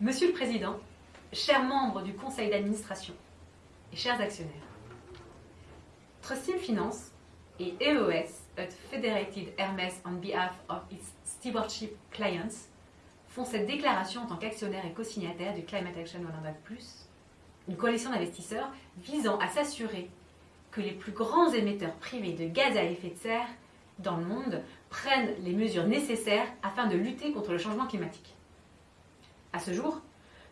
Monsieur le Président, chers membres du Conseil d'administration et chers actionnaires, Trustim Finance et EOS, a Federated Hermes on behalf of its stewardship clients, font cette déclaration en tant qu'actionnaire et co-signataire du Climate Action 100+, une coalition d'investisseurs visant à s'assurer que les plus grands émetteurs privés de gaz à effet de serre dans le monde prennent les mesures nécessaires afin de lutter contre le changement climatique. À ce jour,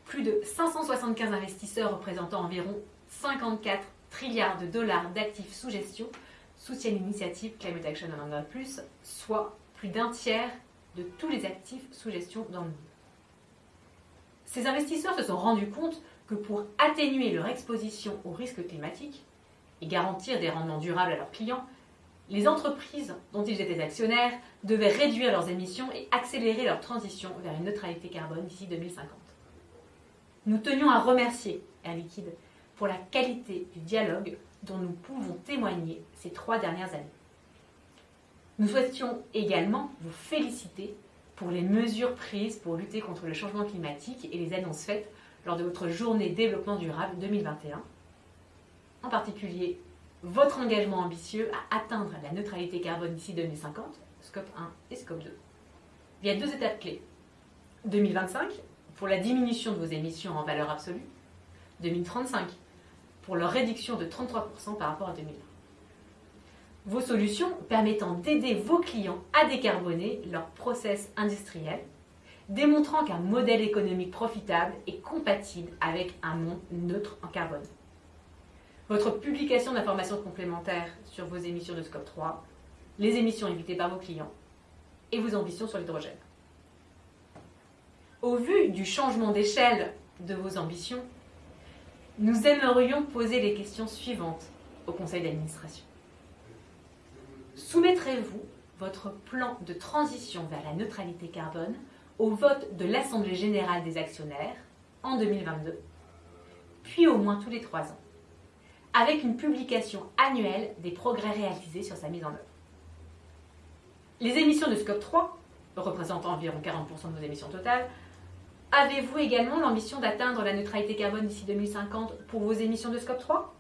plus de 575 investisseurs représentant environ 54 trilliards de dollars d'actifs sous gestion soutiennent l'initiative Climate Action 100+, soit plus d'un tiers de tous les actifs sous gestion dans le monde. Ces investisseurs se sont rendus compte que pour atténuer leur exposition aux risques climatiques et garantir des rendements durables à leurs clients, les entreprises dont ils étaient actionnaires devaient réduire leurs émissions et accélérer leur transition vers une neutralité carbone d'ici 2050. Nous tenions à remercier Air Liquide pour la qualité du dialogue dont nous pouvons témoigner ces trois dernières années. Nous souhaitions également vous féliciter pour les mesures prises pour lutter contre le changement climatique et les annonces faites lors de votre journée développement durable 2021. En particulier, votre engagement ambitieux à atteindre la neutralité carbone d'ici 2050, scope 1 et scope 2, via deux étapes clés. 2025, pour la diminution de vos émissions en valeur absolue. 2035, pour leur réduction de 33% par rapport à 2020. Vos solutions permettant d'aider vos clients à décarboner leur process industriel, démontrant qu'un modèle économique profitable est compatible avec un monde neutre en carbone. Votre publication d'informations complémentaires sur vos émissions de scope 3, les émissions évitées par vos clients et vos ambitions sur l'hydrogène. Au vu du changement d'échelle de vos ambitions, nous aimerions poser les questions suivantes au conseil d'administration. Soumettrez-vous votre plan de transition vers la neutralité carbone au vote de l'Assemblée générale des actionnaires en 2022, puis au moins tous les trois ans, avec une publication annuelle des progrès réalisés sur sa mise en œuvre. Les émissions de Scope 3, représentant environ 40% de vos émissions totales, Avez-vous également l'ambition d'atteindre la neutralité carbone d'ici 2050 pour vos émissions de Scope 3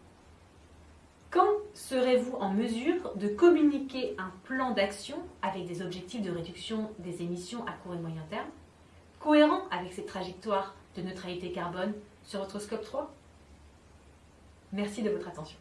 Quand serez-vous en mesure de communiquer un plan d'action avec des objectifs de réduction des émissions à court et moyen terme, cohérent avec cette trajectoire de neutralité carbone sur votre Scope 3 Merci de votre attention.